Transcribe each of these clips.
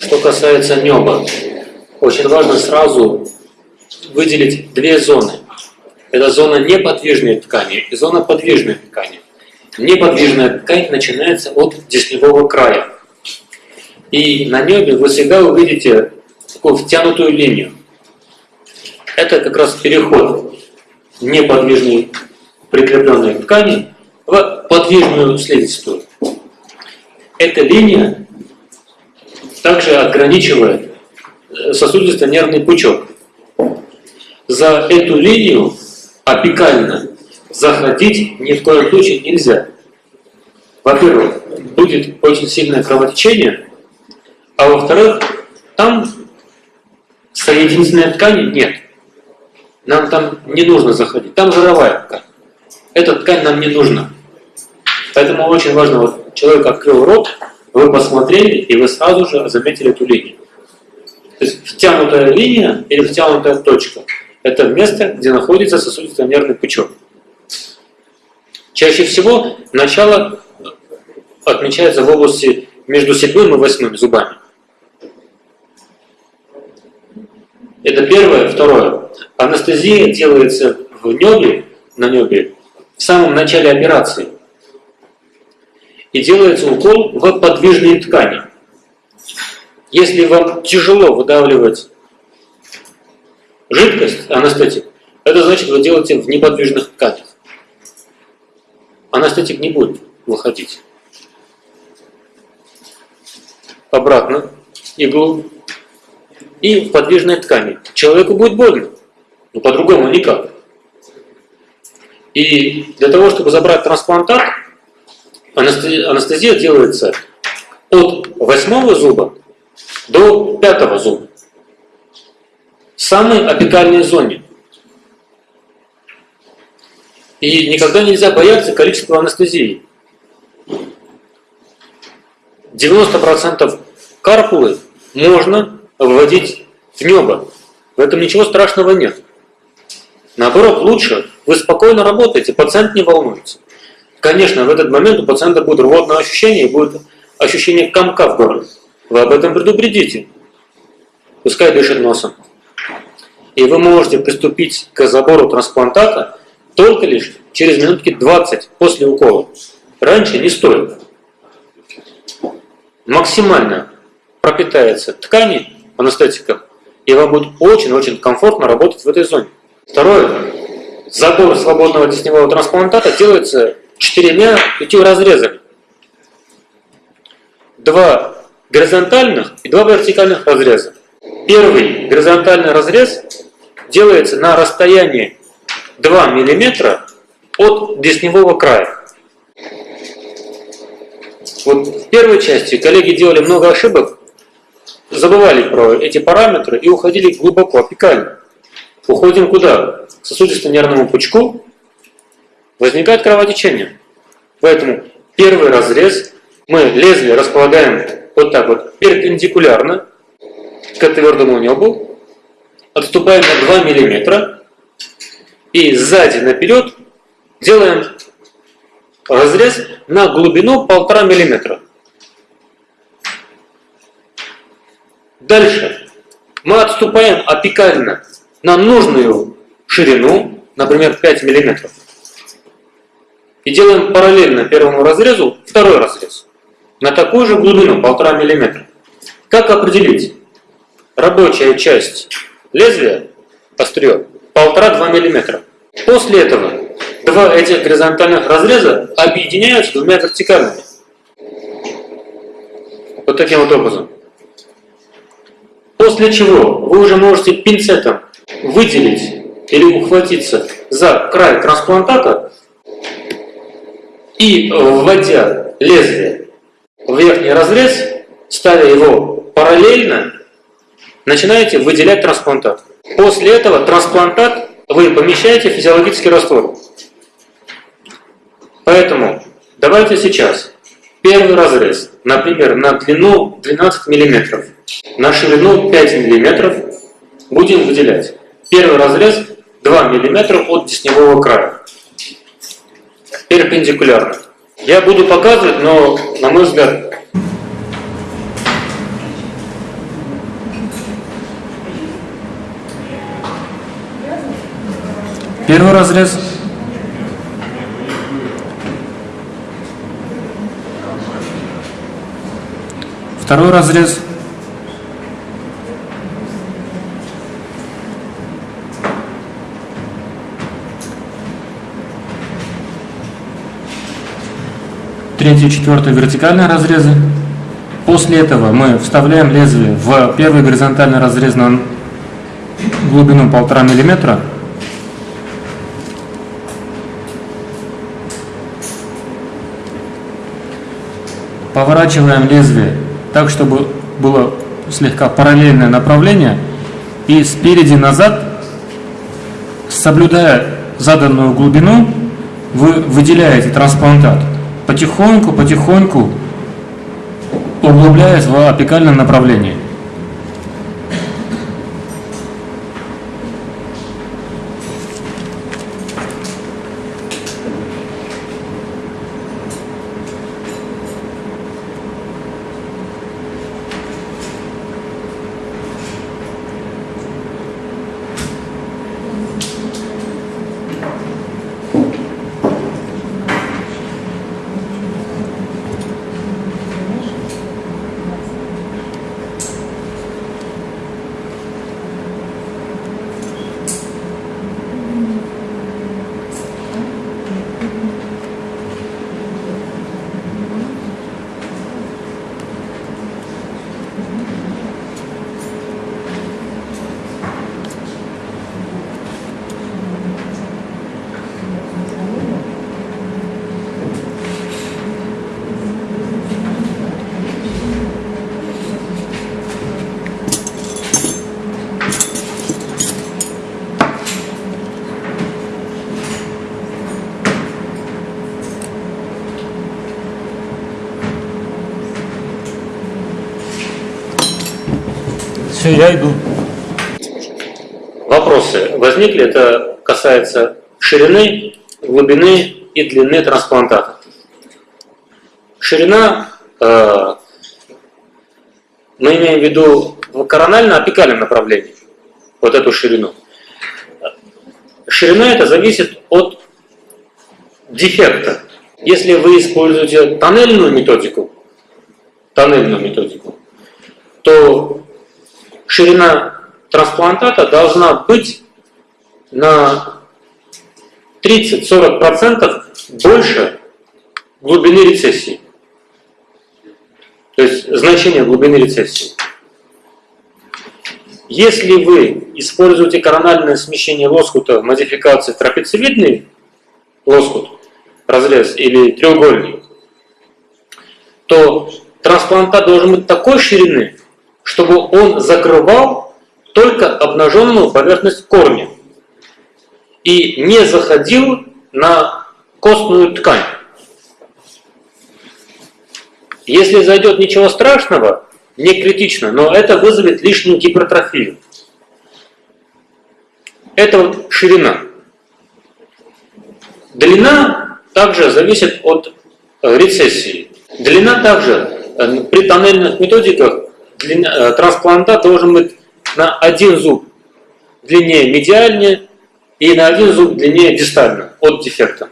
Что касается неба, очень важно сразу выделить две зоны. Это зона неподвижной ткани и зона подвижной ткани. Неподвижная ткань начинается от десневого края. И на небе вы всегда увидите такую втянутую линию. Это как раз переход неподвижной прикрепленной ткани в подвижную слизистую. Эта линия также ограничивает э, сосудисто-нервный пучок. За эту линию апикально заходить ни в коем случае нельзя. Во-первых, будет очень сильное кровотечение, а во-вторых, там соединительной ткани нет. Нам там не нужно заходить. Там жировая ткань. Эта ткань нам не нужна. Поэтому очень важно, вот человек открыл рот, вы посмотрели, и вы сразу же заметили эту линию. То есть втянутая линия или втянутая точка – это место, где находится сосудисто-нервный пучок. Чаще всего начало отмечается в области между седьмым и восьмым зубами. Это первое. Второе. Анестезия делается в небе, на небе, в самом начале операции. И делается укол в подвижные ткани. Если вам тяжело выдавливать жидкость, анестетик, это значит, вы делаете в неподвижных тканях. Анестетик не будет выходить. Обратно иглу и в подвижной ткани. Человеку будет больно, но по-другому никак. И для того, чтобы забрать трансплантат, анестезия делается от восьмого зуба до пятого зуба. В самой апикальной зоне. И никогда нельзя бояться количества анестезии. 90% карпулы можно вводить в небо. В этом ничего страшного нет. Наоборот, лучше, вы спокойно работаете, пациент не волнуется. Конечно, в этот момент у пациента будет рвотное ощущение, будет ощущение комка в горле. Вы об этом предупредите. Пускай дышит носом. И вы можете приступить к забору трансплантата только лишь через минутки 20 после укола. Раньше не стоит. Максимально пропитается ткани анестетиком, и вам будет очень-очень комфортно работать в этой зоне. Второе. Забор свободного десневого трансплантата делается четырьмя пятью разрезами. Два горизонтальных и два вертикальных разреза. Первый горизонтальный разрез делается на расстоянии 2 мм от десневого края. Вот в первой части коллеги делали много ошибок, забывали про эти параметры и уходили глубоко, апикально. Уходим куда? К сосудисто-нервному пучку. Возникает кровотечение. Поэтому первый разрез мы лезвие располагаем вот так вот перпендикулярно к твердому небу, отступаем на 2 мм и сзади наперед делаем разрез на глубину 1,5 мм. Дальше мы отступаем апикально на нужную ширину, например, 5 мм. И делаем параллельно первому разрезу второй разрез на такую же глубину, 1,5 мм. Как определить? Рабочая часть лезвия, острие, 1,5-2 мм. После этого два этих горизонтальных разреза объединяются двумя вертикальными. Вот таким вот образом. После чего вы уже можете пинцетом выделить или ухватиться за край трансплантата и, вводя лезвие в верхний разрез, ставя его параллельно, начинаете выделять трансплантат. После этого трансплантат вы помещаете в физиологический раствор. Поэтому давайте сейчас первый разрез, например, на длину 12 мм, на ширину 5 мм будем выделять. Первый разрез 2 мм от десневого края перпендикулярно. Я буду показывать, но, на мой взгляд, Первый разрез. Второй разрез. Третий, четвертый вертикальные разрезы. После этого мы вставляем лезвие в первый горизонтальный разрез на глубину полтора миллиметра. Поворачиваем лезвие так, чтобы было слегка параллельное направление. И спереди назад, соблюдая заданную глубину, вы выделяете трансплантат потихоньку, потихоньку углубляясь в апикальном направлении. Все, я иду. Вопросы возникли? Это касается ширины, глубины и длины трансплантата. Ширина, э, мы имеем в виду в коронально-апикальном направлении, вот эту ширину. Ширина это зависит от дефекта. Если вы используете тоннельную методику, тоннельную методику, то ширина трансплантата должна быть на 30-40% больше глубины рецессии. То есть значение глубины рецессии. Если вы используете корональное смещение лоскута в модификации трапециевидный лоскут, разрез или треугольник, то трансплантат должен быть такой ширины, чтобы он закрывал только обнаженную поверхность корня и не заходил на костную ткань. Если зайдет ничего страшного, не критично, но это вызовет лишнюю гипертрофию. Это вот ширина. Длина также зависит от рецессии. Длина также э, при тоннельных методиках длина, э, трансплантат должен быть на один зуб длиннее медиальнее и на один зуб длиннее дистально от дефекта.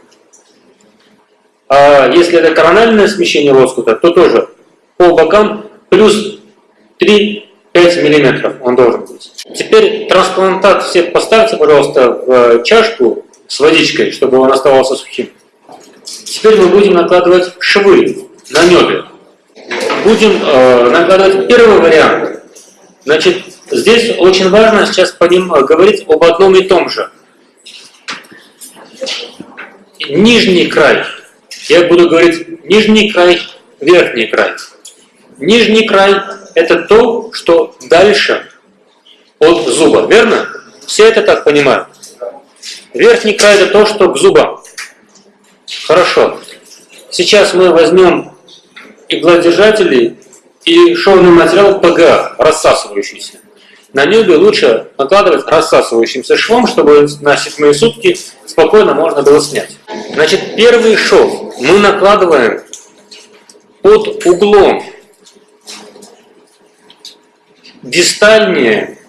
А если это корональное смещение лоскута, то тоже по бокам плюс 3-5 мм он должен быть. Теперь трансплантат все поставьте, пожалуйста, в чашку с водичкой, чтобы он оставался сухим. Теперь мы будем накладывать швы на небе будем э, накладывать первый вариант. Значит, здесь очень важно сейчас по э, говорить об одном и том же. Нижний край. Я буду говорить нижний край, верхний край. Нижний край – это то, что дальше от зуба, верно? Все это так понимают. Верхний край – это то, что к зубам. Хорошо. Сейчас мы возьмем иглодержателей и шовный материал ПГА, рассасывающийся. На небе лучше накладывать рассасывающимся швом, чтобы на седьмые сутки спокойно можно было снять. Значит, первый шов мы накладываем под углом дистальнее,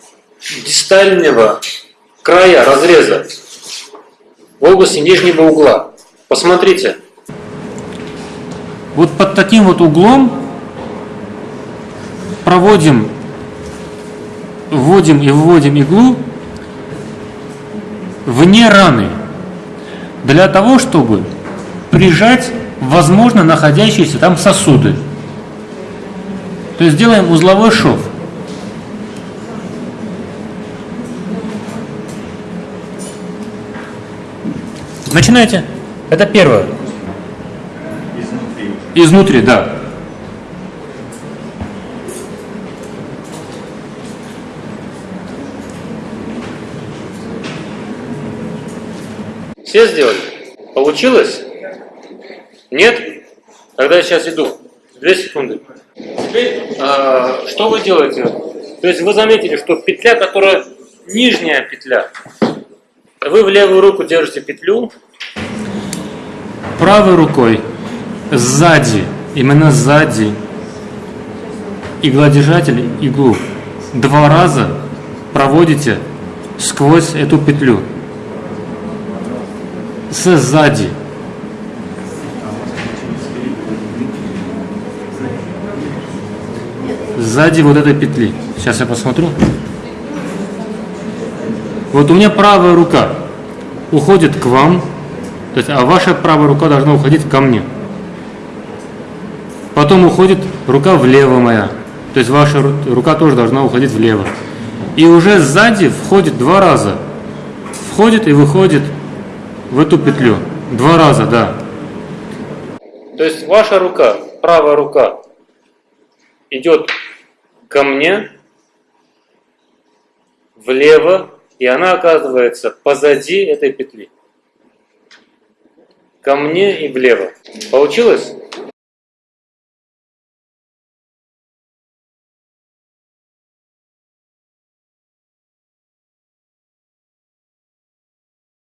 дистального края разреза в области нижнего угла. Посмотрите. Вот под таким вот углом проводим, вводим и выводим иглу вне раны для того, чтобы прижать, возможно, находящиеся там сосуды. То есть делаем узловой шов. Начинайте. Это первое. Изнутри, да. Все сделали? Получилось? Нет? Тогда я сейчас иду. Две секунды. Теперь, а, что вы делаете? То есть вы заметили, что петля, которая нижняя петля, вы в левую руку держите петлю, Правой рукой сзади, именно сзади, игладержатель иглу два раза проводите сквозь эту петлю. Сзади. Сзади вот этой петли. Сейчас я посмотрю. Вот у меня правая рука уходит к вам, то есть, а ваша правая рука должна уходить ко мне. Потом уходит рука влево моя. То есть ваша ру- рука тоже должна уходить влево. И уже сзади входит два раза. Входит и выходит в эту петлю. Два раза, да. то есть ваша рука, правая рука идет ко мне влево, и она оказывается позади этой петли. Ко мне и влево. Получилось?